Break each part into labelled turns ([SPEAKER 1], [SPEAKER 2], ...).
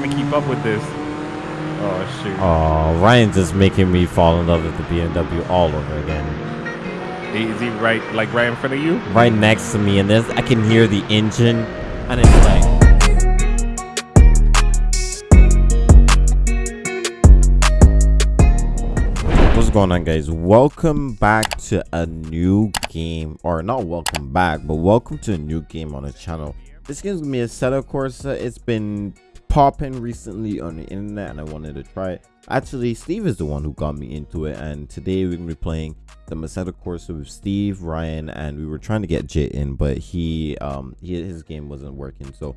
[SPEAKER 1] trying to keep up with this. Oh shoot.
[SPEAKER 2] Oh, Ryan's just making me fall in love with the BMW all over again.
[SPEAKER 1] Is he right, like right in front of you?
[SPEAKER 2] Right next to me, and this I can hear the engine, and it's like. What's going on guys welcome back to a new game or not welcome back but welcome to a new game on the channel this game's gonna be Assetto Corsa it's been popping recently on the internet and i wanted to try it actually steve is the one who got me into it and today we're gonna be playing the Assetto Corsa with steve ryan and we were trying to get jit in but he um he, his game wasn't working so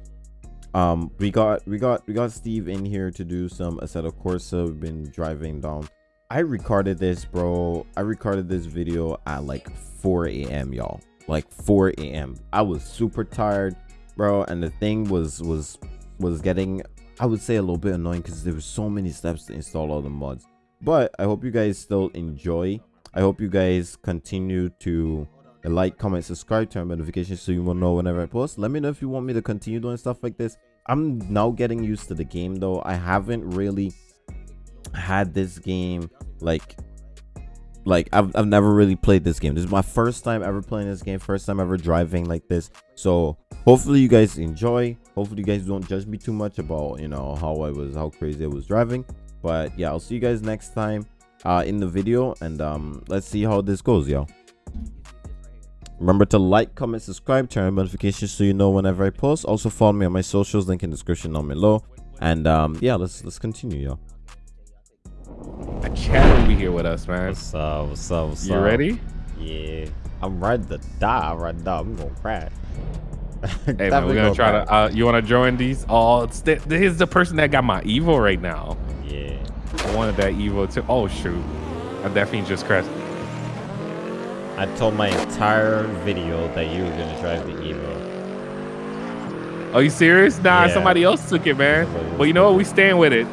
[SPEAKER 2] um we got we got we got steve in here to do some Assetto Corsa we've been driving down I recorded this, bro. I recorded this video at like 4 a.m. y'all. Like 4 a.m. I was super tired, bro, and the thing was was was getting I would say a little bit annoying because there were so many steps to install all the mods. But I hope you guys still enjoy. I hope you guys continue to like, comment, subscribe, turn notifications so you will know whenever I post. Let me know if you want me to continue doing stuff like this. I'm now getting used to the game though. I haven't really had this game like like I've, I've never really played this game this is my first time ever playing this game first time ever driving like this so hopefully you guys enjoy hopefully you guys don't judge me too much about you know how i was how crazy i was driving but yeah i'll see you guys next time uh in the video and um let's see how this goes y'all remember to like comment subscribe turn on notifications so you know whenever i post also follow me on my socials link in the description down below and um yeah let's let's continue y'all
[SPEAKER 1] A chat will be here with us, man.
[SPEAKER 2] What's up? What's up? What's
[SPEAKER 1] You
[SPEAKER 2] up?
[SPEAKER 1] ready?
[SPEAKER 2] Yeah. I'm ready to die right now. I'm gonna crash.
[SPEAKER 1] Hey man, we're gonna try to. Uh, you want to join these? Oh, it's the, here's the person that got my Evo right now.
[SPEAKER 2] Yeah.
[SPEAKER 1] I wanted that Evo too. Oh shoot, I definitely just crashed.
[SPEAKER 2] I told my entire video that you were gonna drive the Evo.
[SPEAKER 1] Are you serious? Nah,
[SPEAKER 2] Yeah.
[SPEAKER 1] somebody else took it, man.
[SPEAKER 2] But
[SPEAKER 1] Well, you know what? We staying with it.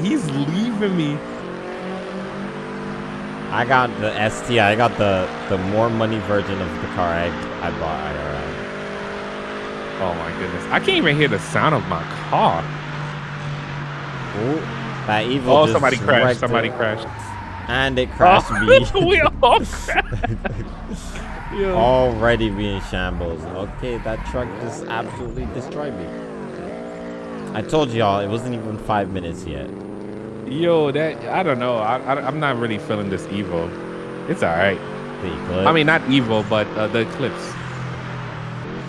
[SPEAKER 1] He's leaving me.
[SPEAKER 2] I got the ST. I got the the more money version of the car I I bought IRL.
[SPEAKER 1] Oh my goodness, I can't even hear the sound of my car.
[SPEAKER 2] Ooh, that Evo.
[SPEAKER 1] Oh, somebody crashed. Somebody
[SPEAKER 2] it.
[SPEAKER 1] crashed.
[SPEAKER 2] And it crashed me.
[SPEAKER 1] we all crashed. Yo.
[SPEAKER 2] Already being shambles. Okay, that truck just absolutely destroyed me. I told y'all it wasn't even five minutes yet.
[SPEAKER 1] Yo, that I don't know. I, I am not really feeling this evil. It's all right. I mean, not evil, but uh, the Eclipse.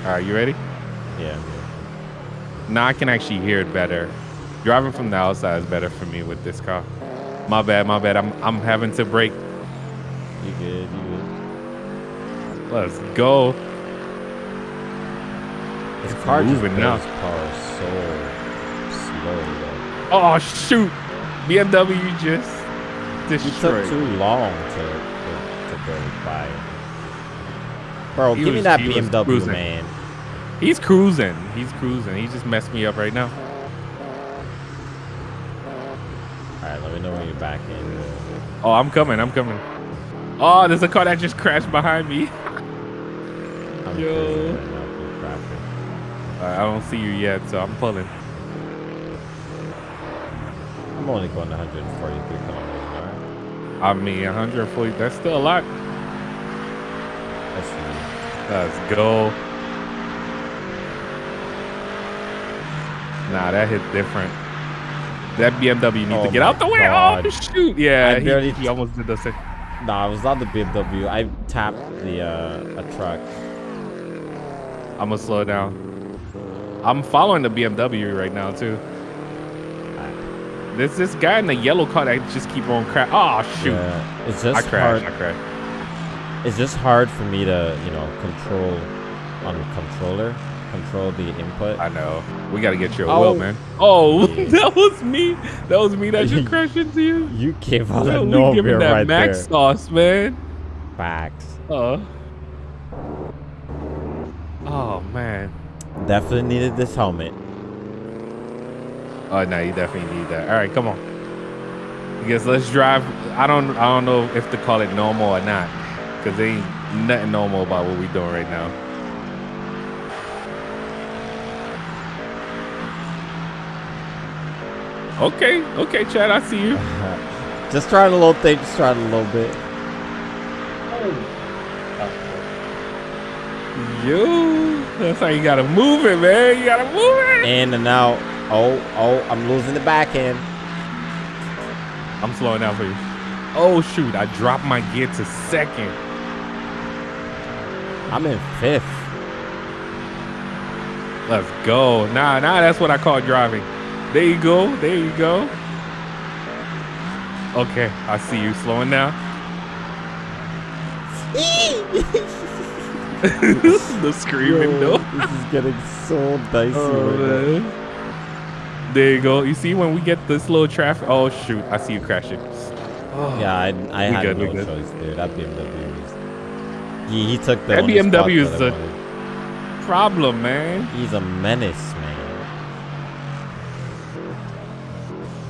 [SPEAKER 1] All right, you ready?
[SPEAKER 2] Yeah.
[SPEAKER 1] Now I can actually hear it better. Driving from the outside is better for me with this car. My bad, my bad. I'm I'm having to brake.
[SPEAKER 2] You good? You good?
[SPEAKER 1] Let's go.
[SPEAKER 2] This
[SPEAKER 1] It's
[SPEAKER 2] car
[SPEAKER 1] moving now.
[SPEAKER 2] power so slow. though.
[SPEAKER 1] Oh shoot! BMW just
[SPEAKER 2] You took too long to to, to go by. Bro,
[SPEAKER 1] He
[SPEAKER 2] give me that BMW, man.
[SPEAKER 1] He's cruising. He's cruising. He just messed me up right now.
[SPEAKER 2] All right, let me know when you're back in.
[SPEAKER 1] Oh, I'm coming. I'm coming. Oh, there's a car that just crashed behind me.
[SPEAKER 2] I'm
[SPEAKER 1] Yo.
[SPEAKER 2] right now through traffic.
[SPEAKER 1] I don't see you yet, so I'm pulling.
[SPEAKER 2] I'm only going 143 kilometers an hour.
[SPEAKER 1] I mean, 140. That's still a lot. Let's go. Nah, that hit different. That BMW needs
[SPEAKER 2] Oh
[SPEAKER 1] to get out the way.
[SPEAKER 2] God.
[SPEAKER 1] Oh shoot! Yeah,
[SPEAKER 2] I
[SPEAKER 1] he,
[SPEAKER 2] barely-
[SPEAKER 1] he almost did the same.
[SPEAKER 2] Nah, it was not the BMW. I tapped the uh, a truck.
[SPEAKER 1] I'm gonna slow down. I'm following the BMW right now too. There's this guy in the yellow car that just keep on crash. Oh shoot!
[SPEAKER 2] Yeah, it's
[SPEAKER 1] I
[SPEAKER 2] just
[SPEAKER 1] crashed.
[SPEAKER 2] hard.
[SPEAKER 1] I crashed.
[SPEAKER 2] It's just hard for me to, you know, control on the controller, control the input.
[SPEAKER 1] I know. We gotta get your
[SPEAKER 2] Oh.
[SPEAKER 1] will, man. Oh,
[SPEAKER 2] Yeah.
[SPEAKER 1] that was me. That was me that just crashed into you.
[SPEAKER 2] You came out
[SPEAKER 1] we
[SPEAKER 2] nowhere
[SPEAKER 1] giving that
[SPEAKER 2] right
[SPEAKER 1] max
[SPEAKER 2] there.
[SPEAKER 1] sauce, man.
[SPEAKER 2] Facts.
[SPEAKER 1] Uh. Oh man.
[SPEAKER 2] Definitely needed this helmet.
[SPEAKER 1] Oh no, you definitely need that. All right, come on. Guess let's drive. I don't. I don't know if to call it normal or not, cause there ain't nothing normal about what we doing right now. Okay, okay, Chad, I see you.
[SPEAKER 2] just trying a little thing, just trying a little bit.
[SPEAKER 1] Yo, that's how you gotta move it, man. You gotta move it.
[SPEAKER 2] In and out. Oh, oh, I'm losing the backhand.
[SPEAKER 1] I'm slowing down for you. Oh shoot, I dropped my gear to second.
[SPEAKER 2] I'm in fifth.
[SPEAKER 1] Let's go. Nah, nah, that's what I call driving. There you go. There you go. Okay, I see you slowing down. the screaming
[SPEAKER 2] Yo,
[SPEAKER 1] though.
[SPEAKER 2] This is getting so dicey
[SPEAKER 1] Oh,
[SPEAKER 2] right.
[SPEAKER 1] There you go. You see when we get this little traffic. Oh shoot, I see you crashing. Oh,
[SPEAKER 2] Yeah, I, I had
[SPEAKER 1] good,
[SPEAKER 2] no
[SPEAKER 1] good.
[SPEAKER 2] choice, dude. That BMW is. He, he took the
[SPEAKER 1] That BMW is the- problem, man.
[SPEAKER 2] He's a menace, man.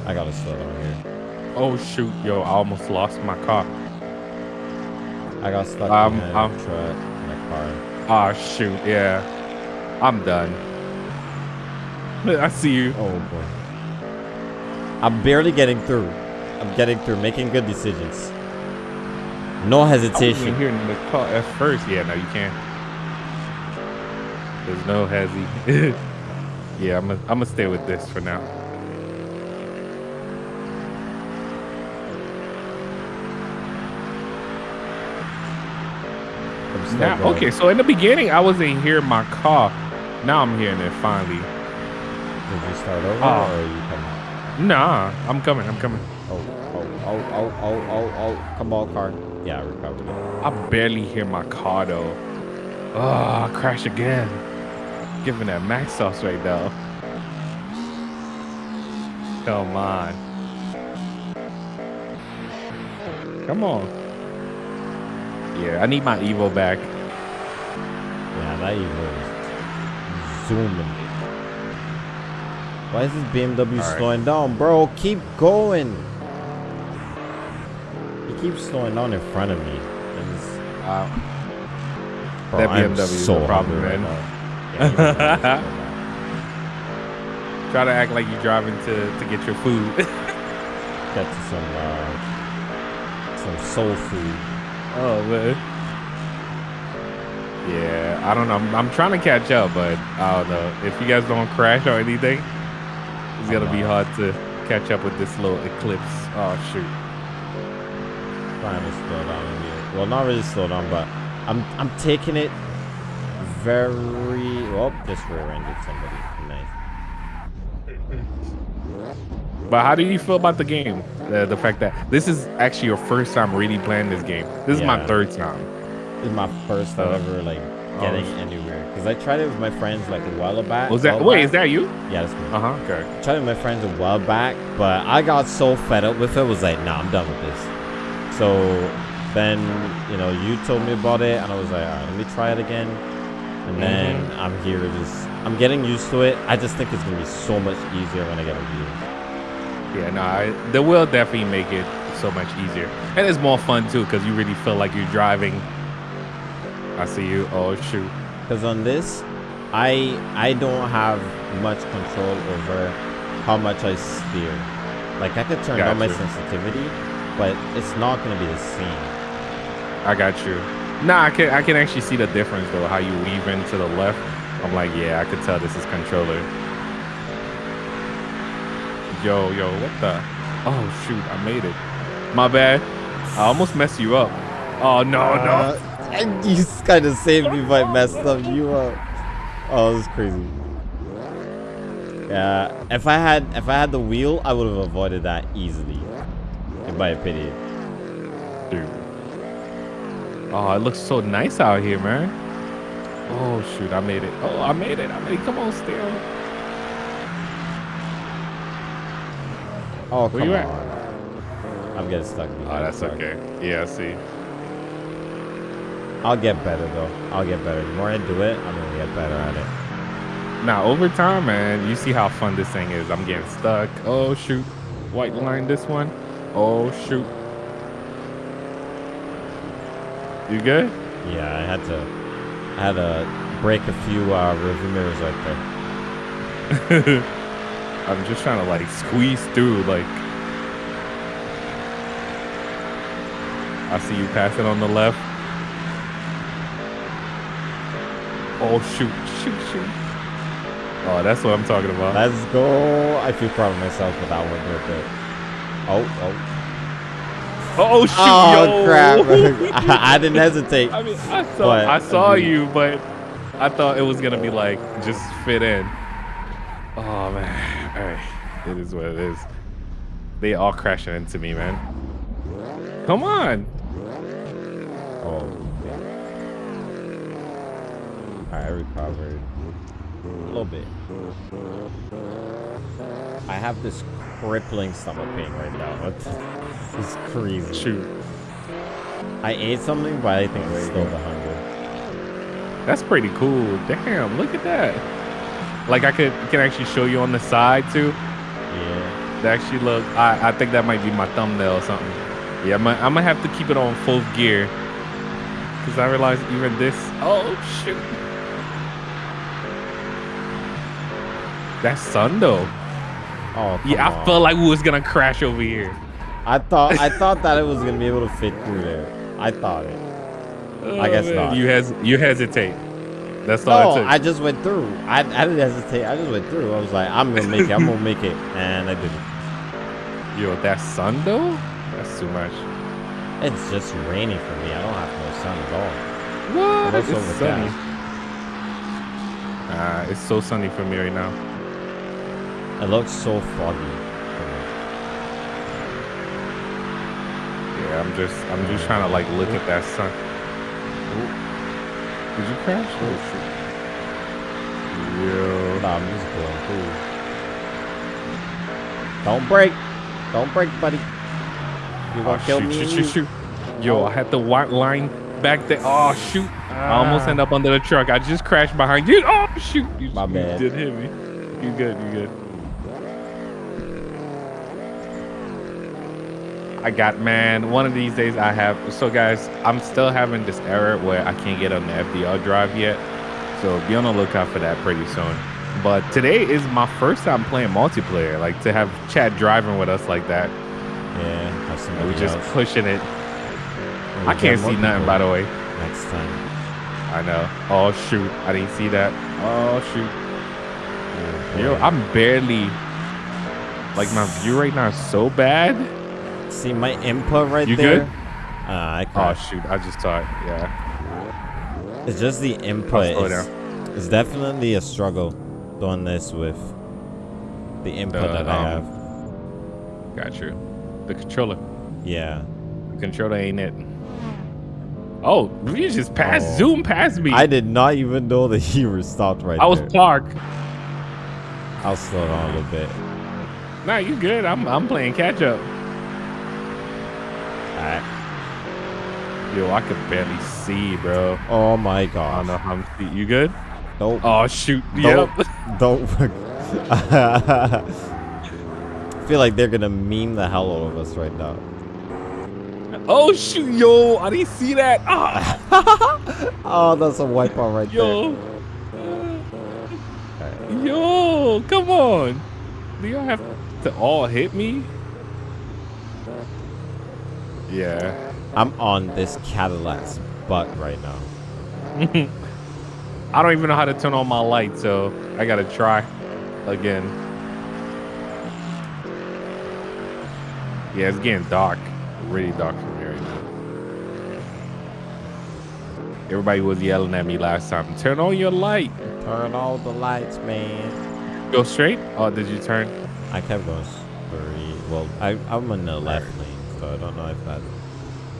[SPEAKER 2] I gotta slow down here.
[SPEAKER 1] Oh shoot, yo, I almost lost my car.
[SPEAKER 2] I got stuck
[SPEAKER 1] Um,
[SPEAKER 2] behind
[SPEAKER 1] um,
[SPEAKER 2] a truck in a car.
[SPEAKER 1] Ah shoot, yeah. I'm done. I see you.
[SPEAKER 2] Oh boy. I'm barely getting through. I'm getting through, making good decisions. No hesitation.
[SPEAKER 1] here in the car at first. Yeah, no, you can't. There's no hezzy. yeah, I'm gonna I'm gonna stay with this for now. Now,
[SPEAKER 2] going.
[SPEAKER 1] okay, so in the beginning I wasn't hearing my car. Now I'm hearing it finally.
[SPEAKER 2] Did you start over
[SPEAKER 1] Oh.
[SPEAKER 2] or are you coming?
[SPEAKER 1] Nah, I'm coming. I'm coming.
[SPEAKER 2] Oh, oh, oh, oh, oh, oh, oh. Come on, car. Yeah, I recovered it.
[SPEAKER 1] I barely hear my car though. Oh, crash again. Giving that max sauce right now. Come on. Come on. Yeah, I need my Evo back.
[SPEAKER 2] Yeah, that Evo is zooming. Why is this BMW
[SPEAKER 1] All right.
[SPEAKER 2] slowing down, bro? Keep going. He keeps slowing down in front of me.
[SPEAKER 1] Uh,
[SPEAKER 2] bro,
[SPEAKER 1] That BMW is
[SPEAKER 2] so
[SPEAKER 1] a problem,
[SPEAKER 2] hungry right
[SPEAKER 1] man.
[SPEAKER 2] Yeah, you really slow down.
[SPEAKER 1] try to act like you're driving to, to get your food.
[SPEAKER 2] Get to some uh, some soul food.
[SPEAKER 1] Oh man. Yeah, I don't know. I'm, I'm trying to catch up, but I don't know. If you guys don't crash or anything, it's gonna be uh-huh. hard to catch up with this little eclipse. Oh shoot.
[SPEAKER 2] Trying to slow down in here. Well, not really slow down, but I'm I'm taking it very. Oh, just rear-ended somebody. Nice.
[SPEAKER 1] But how do you feel about the game? The, the fact that this is actually your first time really playing this game. This is my third time.
[SPEAKER 2] This is my first time
[SPEAKER 1] Uh,
[SPEAKER 2] ever like getting
[SPEAKER 1] oh.
[SPEAKER 2] anywhere because I tried it with my friends like a while back.
[SPEAKER 1] Was that wait?
[SPEAKER 2] back.
[SPEAKER 1] Is that you?
[SPEAKER 2] Yeah, that's me.
[SPEAKER 1] Uh huh. Okay.
[SPEAKER 2] tried it with my friends a while back, but I got so fed up with it. Was like, nah, I'm done with this. So then, you know, you told me about it, and I was like, all right, let me try it again. And then
[SPEAKER 1] Mm-hmm.
[SPEAKER 2] I'm here, just I'm getting used to it. I just think it's gonna be so much easier when I get a wheel.
[SPEAKER 1] Yeah, no, I, they will definitely make it so much easier, and it's more fun too because you really feel like you're driving. I see you. Oh shoot.
[SPEAKER 2] Because on this, I I don't have much control over how much I steer. Like I could turn down my sensitivity, but it's not gonna be the same.
[SPEAKER 1] I got you. Nah, I can I can actually see the difference though. How you weave into the left. I'm like, yeah, I could tell this is controller. Yo, yo, what the? Oh shoot, I made it. My bad. I almost messed you up. Oh no, no.
[SPEAKER 2] Uh, and you kind of saved me by messing up you up. Oh, this is crazy. Yeah, if I had if I had the wheel, I would have avoided that easily. In my opinion.
[SPEAKER 1] Dude. Oh, it looks so nice out here, man. Oh shoot, I made it. Oh, I made it. I made it. Come on, still.
[SPEAKER 2] Oh,
[SPEAKER 1] Where you
[SPEAKER 2] on.
[SPEAKER 1] at?
[SPEAKER 2] I'm getting stuck.
[SPEAKER 1] Oh, that's okay. Yeah, I see.
[SPEAKER 2] I'll get better though. I'll get better. The more I do it, I'm gonna get better at it.
[SPEAKER 1] Now, over time, man, you see how fun this thing is. I'm getting stuck. Oh, shoot. White line this one. Oh, shoot. You good?
[SPEAKER 2] Yeah, I had to I had to break a few uh rearview mirrors right there.
[SPEAKER 1] I'm just trying to like squeeze through. Like, I see you passing on the left. Oh shoot, shoot, shoot. Oh, that's what I'm talking about.
[SPEAKER 2] Let's go. I feel proud of myself for that one real quick. Oh, oh.
[SPEAKER 1] Oh shoot!
[SPEAKER 2] Oh,
[SPEAKER 1] yo.
[SPEAKER 2] crap. I, I didn't hesitate.
[SPEAKER 1] I mean, I saw,
[SPEAKER 2] But-
[SPEAKER 1] I saw you, but I thought it was gonna be like just fit in. Oh man, all right, it is what it is. They all crashing into me, man. Come on.
[SPEAKER 2] Oh. Alright, I recovered. A little bit. I have this crippling stomach pain right now. It's, it's crazy.
[SPEAKER 1] Shoot,
[SPEAKER 2] I ate something, but I think it's still the hunger.
[SPEAKER 1] that's pretty cool. Damn, look at that. Like I could can actually show you on the side too.
[SPEAKER 2] Yeah.
[SPEAKER 1] That actually look. I I think that might be my thumbnail or something. Yeah, I'm gonna, I'm gonna have to keep it on full gear. Cause I realized even this. Oh shoot. That's sun though.
[SPEAKER 2] Oh,
[SPEAKER 1] Yeah, I
[SPEAKER 2] on.
[SPEAKER 1] felt like we was gonna crash over here.
[SPEAKER 2] I thought I thought that it was gonna be able to fit through there. I thought it. I oh, guess
[SPEAKER 1] Oh, man.
[SPEAKER 2] not.
[SPEAKER 1] You hes you hesitate. That's all
[SPEAKER 2] No,
[SPEAKER 1] it took.
[SPEAKER 2] I just went through. I, I didn't hesitate. I just went through. I was like, I'm gonna make it. I'm gonna make it, and I didn't.
[SPEAKER 1] Yo, that sun though. That's too much.
[SPEAKER 2] It's just rainy for me. I don't have no sun at all.
[SPEAKER 1] What? It's sunny. Ah, it's so sunny for me right now.
[SPEAKER 2] It looks so foggy.
[SPEAKER 1] Yeah, I'm just I'm just trying to like look at that sun. Did you crash? Oh shoot. Yo.
[SPEAKER 2] Nah, music going cool. Don't break. Don't break, buddy. You
[SPEAKER 1] Oh,
[SPEAKER 2] gonna kill
[SPEAKER 1] shoot,
[SPEAKER 2] me?
[SPEAKER 1] shoot, shoot, shoot. Yo, I had the white line back there. Oh shoot. I almost
[SPEAKER 2] Ah.
[SPEAKER 1] end up under the truck. I just crashed behind you. Oh shoot. You,
[SPEAKER 2] My
[SPEAKER 1] you
[SPEAKER 2] bad.
[SPEAKER 1] did hit me. You good, you good. I got man. One of these days I have. So guys, I'm still having this error where I can't get on the FDR drive yet. So be on the lookout for that pretty soon. But today is my first time playing multiplayer. Like to have Chad driving with us like that.
[SPEAKER 2] Yeah, somebody
[SPEAKER 1] we just
[SPEAKER 2] else.
[SPEAKER 1] pushing it. I can't see nothing, by the way.
[SPEAKER 2] Next time.
[SPEAKER 1] I know. Oh shoot, I didn't see that. Oh shoot.
[SPEAKER 2] Oh,
[SPEAKER 1] Yo. I'm barely. Like my view right now is so bad.
[SPEAKER 2] See my input right
[SPEAKER 1] You
[SPEAKER 2] there.
[SPEAKER 1] good?
[SPEAKER 2] Uh, I
[SPEAKER 1] Oh shoot, I just saw it. Yeah.
[SPEAKER 2] It's just the input. It's, it's definitely a struggle doing this with the input
[SPEAKER 1] The,
[SPEAKER 2] that I
[SPEAKER 1] um,
[SPEAKER 2] have.
[SPEAKER 1] Got you. The controller.
[SPEAKER 2] Yeah.
[SPEAKER 1] The controller ain't it. Oh, you just passed,
[SPEAKER 2] Oh.
[SPEAKER 1] zoom past me.
[SPEAKER 2] I did not even know that you were stopped right there.
[SPEAKER 1] I was parked.
[SPEAKER 2] I'll slow down a little bit.
[SPEAKER 1] Nah, you good. I'm I'm playing catch up.
[SPEAKER 2] Alright.
[SPEAKER 1] Yo, I can barely see, bro.
[SPEAKER 2] Oh my god.
[SPEAKER 1] I don't know how I'm see. You good?
[SPEAKER 2] Don't.
[SPEAKER 1] Oh shoot.
[SPEAKER 2] Don't.
[SPEAKER 1] Yep.
[SPEAKER 2] Don't. I feel like they're gonna meme the hell out of us right now.
[SPEAKER 1] Oh shoot, yo, I didn't see that. Ah,
[SPEAKER 2] Oh, that's a wipeout right
[SPEAKER 1] yo. Yo, come on. Do y'all have to all hit me? Yeah.
[SPEAKER 2] I'm on this Cadillac's butt right now.
[SPEAKER 1] I don't even know how to turn on my light, so I gotta try again. Yeah, it's getting dark. Really dark from here right now. Everybody was yelling at me last time. Turn on your light.
[SPEAKER 2] Turn all the lights, man.
[SPEAKER 1] Go straight? Oh, did you turn?
[SPEAKER 2] I kept going very well. I I'm in the left lane, so I don't know if that.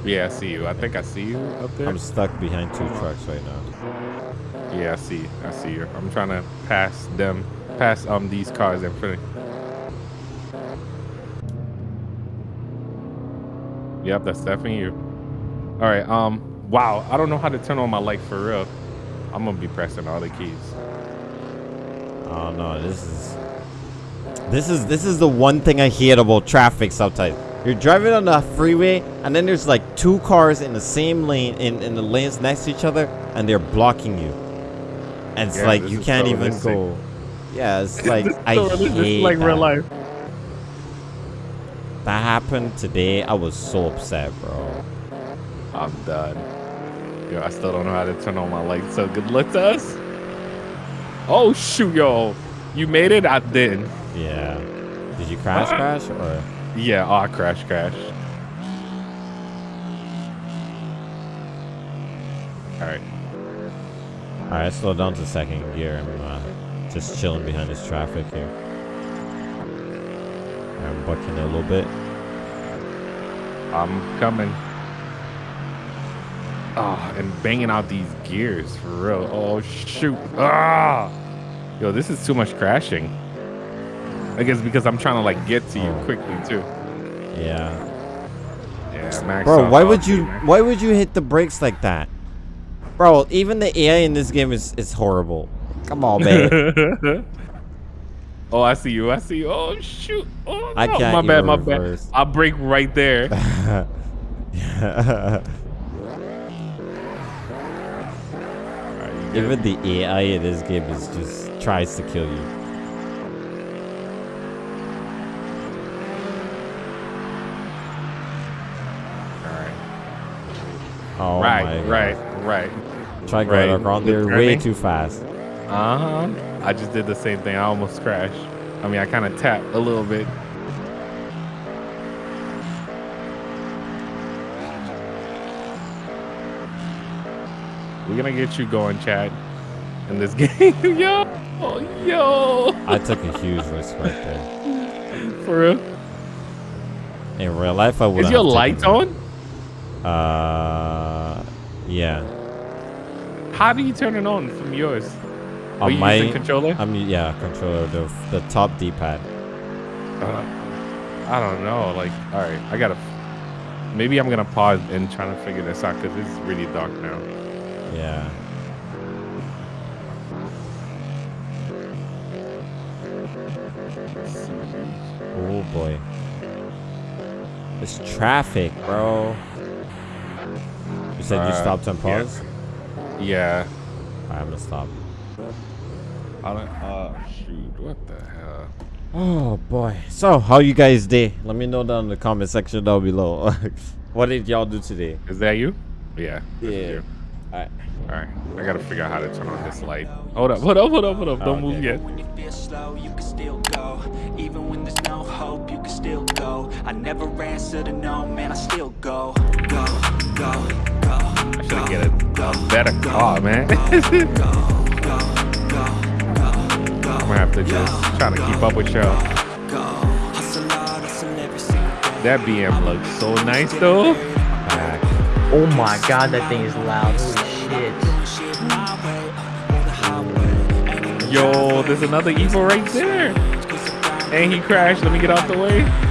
[SPEAKER 1] Yeah, I see you. I think I see you up there.
[SPEAKER 2] I'm stuck behind two trucks right now.
[SPEAKER 1] Yeah, I see. I see you. I'm trying to pass them, pass um these cars in front. of Yep, that's definitely you. All right. Um. Wow. I don't know how to turn on my light for real. I'm gonna be pressing all the keys.
[SPEAKER 2] Oh no, this is this is this is the one thing I hate about traffic sometimes. You're driving on the freeway and then there's like two cars in the same lane in, in the lanes next to each other and they're blocking you. And it's
[SPEAKER 1] Yeah,
[SPEAKER 2] like you can't
[SPEAKER 1] so
[SPEAKER 2] even go Yeah, it's like I
[SPEAKER 1] so realistic. This is
[SPEAKER 2] hate
[SPEAKER 1] like real
[SPEAKER 2] that.
[SPEAKER 1] life.
[SPEAKER 2] That happened today. I was so upset, bro.
[SPEAKER 1] I'm done. Yo, I still don't know how to turn on my lights. So good luck to us. Oh shoot, yo, you made it. I didn't.
[SPEAKER 2] Yeah. Did you crash ah. crash or?
[SPEAKER 1] Yeah, I crash crash. All right.
[SPEAKER 2] All right, slow down to second gear. I'm uh, just chilling behind this traffic here. I'm bucking a little bit.
[SPEAKER 1] I'm coming. Oh, and banging out these gears for real. Oh shoot. Ah. Yo, this is too much crashing. I guess because I'm trying to like get to you
[SPEAKER 2] Oh.
[SPEAKER 1] quickly too.
[SPEAKER 2] Yeah.
[SPEAKER 1] Yeah, max.
[SPEAKER 2] Bro, why would you
[SPEAKER 1] man.
[SPEAKER 2] why would you hit the brakes like that? Bro, even the AI in this game is is horrible. Come on, man.
[SPEAKER 1] oh, I see you. I see you. Oh shoot. Oh,
[SPEAKER 2] I can't
[SPEAKER 1] My bad.
[SPEAKER 2] even
[SPEAKER 1] My
[SPEAKER 2] reverse.
[SPEAKER 1] bad. I'll break right there.
[SPEAKER 2] Yeah.
[SPEAKER 1] Alright,
[SPEAKER 2] even the AI in this game is just tries to kill you. Oh
[SPEAKER 1] right, right, right.
[SPEAKER 2] Try
[SPEAKER 1] right.
[SPEAKER 2] going around
[SPEAKER 1] The
[SPEAKER 2] there way too fast.
[SPEAKER 1] Uh huh. I just did the same thing. I almost crashed. I mean, I kind of tapped a little bit. We're gonna get you going, Chad, in this game. yo, oh, yo,
[SPEAKER 2] I took a huge risk right there.
[SPEAKER 1] for real.
[SPEAKER 2] In real life, I would.
[SPEAKER 1] Is your lights on?
[SPEAKER 2] Uh, yeah.
[SPEAKER 1] How do you turn it on from yours? Are
[SPEAKER 2] On
[SPEAKER 1] you
[SPEAKER 2] my,
[SPEAKER 1] using controller?
[SPEAKER 2] I'm yeah, controller the the top D-pad.
[SPEAKER 1] Uh, I don't know. Like, all right, I gotta. Maybe I'm gonna pause and try to figure this out because it's really dark now.
[SPEAKER 2] Yeah. Oh boy. It's traffic, bro. You said you
[SPEAKER 1] Uh,
[SPEAKER 2] stopped and
[SPEAKER 1] yeah.
[SPEAKER 2] paused?
[SPEAKER 1] Yeah.
[SPEAKER 2] Alright, I'm gonna stop.
[SPEAKER 1] I don't. Uh, shoot. What the hell?
[SPEAKER 2] Oh boy. So, how you guys day? Let me know down in the comment section down below. what did y'all do today?
[SPEAKER 1] Is that you? Yeah.
[SPEAKER 2] Yeah. Alright.
[SPEAKER 1] All right. I gotta figure out how to turn on this light. Hold up. Hold up. Hold up. Hold up. Don't
[SPEAKER 2] Okay.
[SPEAKER 1] move yet.
[SPEAKER 3] When you feel slow, you can still go. Even when there's no hope, you can still go. I never answer to no, man, I still go. Go, go, go.
[SPEAKER 1] I should get a, a better car, man. I'm gonna have to just try to keep up with y'all.
[SPEAKER 3] Go. Hustle hard, hustle every single day.
[SPEAKER 1] That BM looks so nice though.
[SPEAKER 4] Oh my god, that thing is loud. Holy shit.
[SPEAKER 3] Doing shit my way, or the highway. Ain't even
[SPEAKER 1] Yo, there's another evil right there. And he crashed. Let me get out the way.